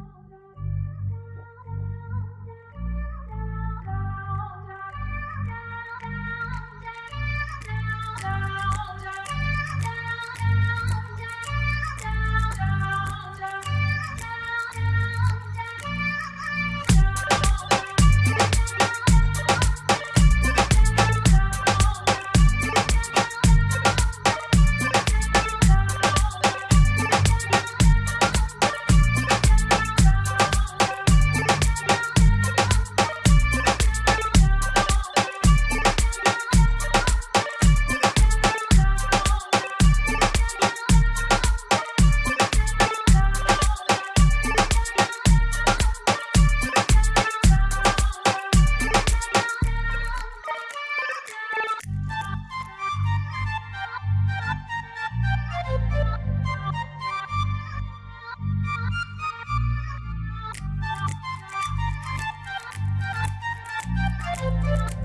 down. you